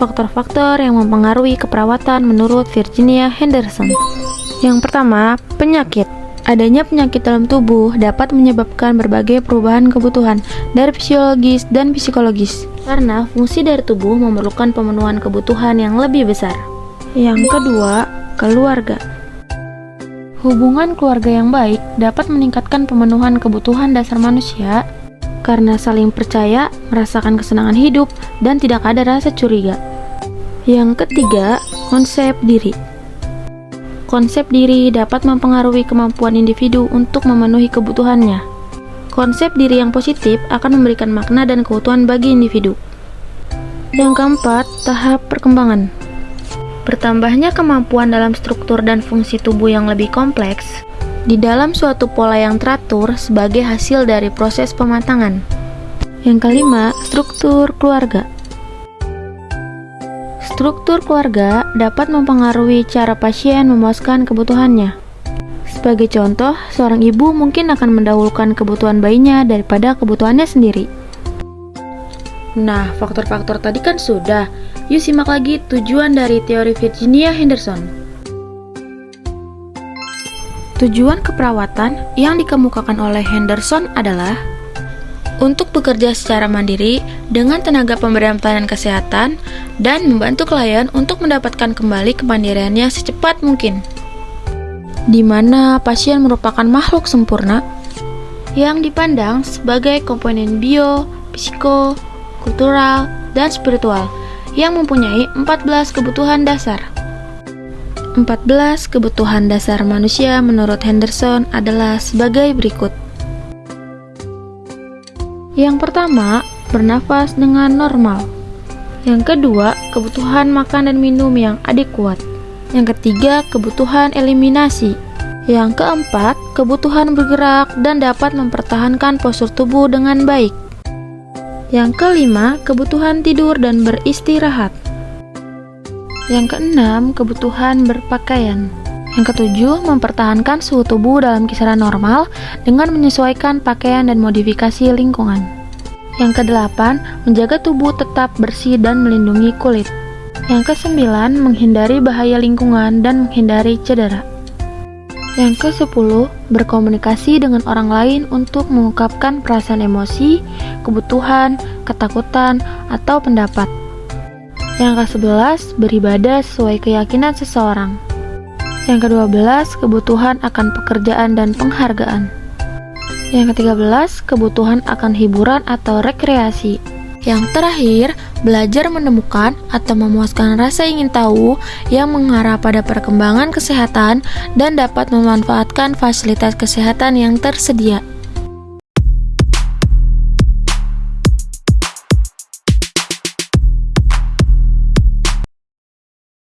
Faktor-faktor yang mempengaruhi keperawatan menurut Virginia Henderson. Yang pertama, penyakit. Adanya penyakit dalam tubuh dapat menyebabkan berbagai perubahan kebutuhan dari fisiologis dan psikologis. Karena fungsi dari tubuh memerlukan pemenuhan kebutuhan yang lebih besar. Yang kedua, keluarga. Hubungan keluarga yang baik dapat meningkatkan pemenuhan kebutuhan dasar manusia karena saling percaya, merasakan kesenangan hidup, dan tidak ada rasa curiga. Yang ketiga, konsep diri. Konsep diri dapat mempengaruhi kemampuan individu untuk memenuhi kebutuhannya. Konsep diri yang positif akan memberikan makna dan keutuhan bagi individu. Yang keempat, tahap perkembangan. Bertambahnya kemampuan dalam struktur dan fungsi tubuh yang lebih kompleks di dalam suatu pola yang teratur sebagai hasil dari proses pematangan. Yang kelima, struktur keluarga. Struktur keluarga dapat mempengaruhi cara pasien memuaskan kebutuhannya. Sebagai contoh, seorang ibu mungkin akan mendahulukan kebutuhan bayinya daripada kebutuhannya sendiri. Nah, faktor-faktor tadi kan sudah. Yuk simak lagi tujuan dari teori Virginia Henderson. Tujuan keperawatan yang dikemukakan oleh Henderson adalah untuk bekerja secara mandiri dengan tenaga pemberian pelayanan kesehatan dan membantu klien untuk mendapatkan kembali kemandiriannya secepat mungkin. Di mana pasien merupakan makhluk sempurna yang dipandang sebagai komponen bio, psiko, kultural, dan spiritual yang mempunyai 14 kebutuhan dasar. 14 kebutuhan dasar manusia menurut Henderson adalah sebagai berikut. Yang pertama, bernafas dengan normal. Yang kedua, kebutuhan makan dan minum yang adekuat. Yang ketiga, kebutuhan eliminasi. Yang keempat, kebutuhan bergerak dan dapat mempertahankan postur tubuh dengan baik. Yang kelima, kebutuhan tidur dan beristirahat. Yang keenam, kebutuhan berpakaian. Yang ketujuh, mempertahankan suhu tubuh dalam kisaran normal dengan menyesuaikan pakaian dan modifikasi lingkungan. Yang kedelapan, menjaga tubuh tetap bersih dan melindungi kulit. Yang kesembilan, menghindari bahaya lingkungan dan menghindari cedera. Yang ke-10, berkomunikasi dengan orang lain untuk mengungkapkan perasaan emosi, kebutuhan, ketakutan, atau pendapat. Yang ke-11, beribadah sesuai keyakinan seseorang. Yang ke-12, kebutuhan akan pekerjaan dan penghargaan. Yang ke-13, kebutuhan akan hiburan atau rekreasi. Yang terakhir, belajar menemukan atau memuaskan rasa ingin tahu yang mengarah pada perkembangan kesehatan dan dapat memanfaatkan fasilitas kesehatan yang tersedia.